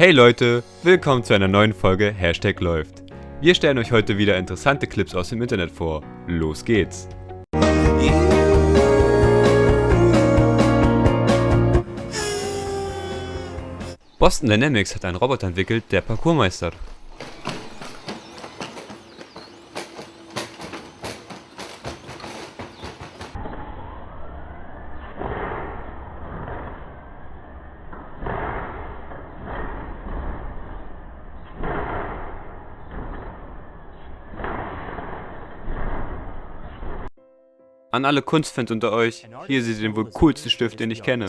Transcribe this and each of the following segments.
Hey Leute, willkommen zu einer neuen Folge Hashtag läuft. Wir stellen euch heute wieder interessante Clips aus dem Internet vor. Los geht's! Boston Dynamics hat einen Roboter entwickelt, der Parkour An alle Kunstfans unter euch, hier seht ihr den wohl coolsten Stift, den ich kenne.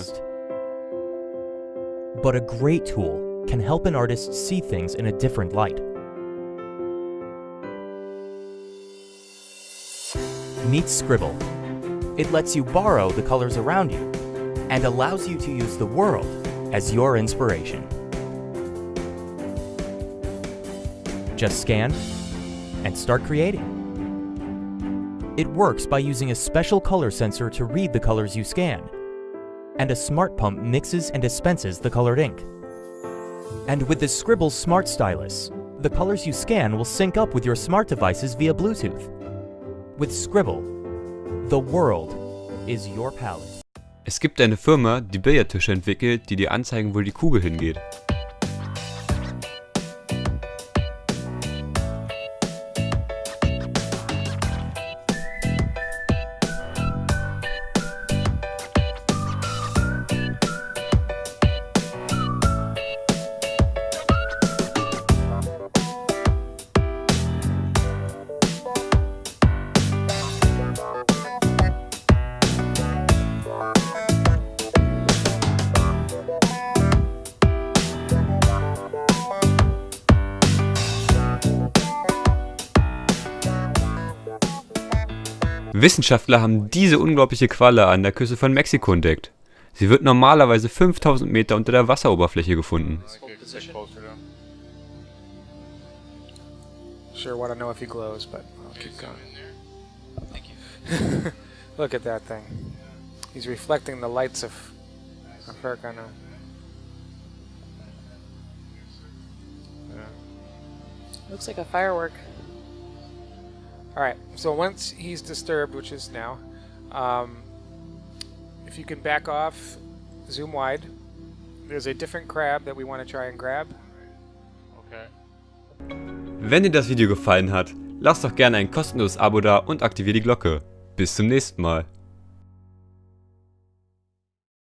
But a great tool can help an artist see things in a different light. Meet Scribble. It lets you borrow the colors around you and allows you to use the world as your inspiration. Just scan and start creating. It works by using a special color sensor to read the colors you scan, and a smart pump mixes and dispenses the colored ink. And with the Scribble Smart Stylus, the colors you scan will sync up with your smart devices via Bluetooth. With Scribble, the world is your palette. Es gibt eine Firma, die Billardtische entwickelt, die dir anzeigen, wo die Kugel hingeht. Wissenschaftler haben diese unglaubliche Qualle an der Küste von Mexiko entdeckt. Sie wird normalerweise 5000 Meter unter der Wasseroberfläche gefunden. Sure want to know if he glows, but I'll keep going. Thank you. Look at that thing. He's reflecting the lights of, of Farrakhan. Looks like a firework. Alright, so once he's disturbed, which is now, um, if you can back off, zoom wide, there's a different crab that we want to try and grab. Okay. Wenn dir das Video gefallen hat, lass doch gerne ein kostenloses Abo da und aktiviere die Glocke. Bis zum nächsten Mal.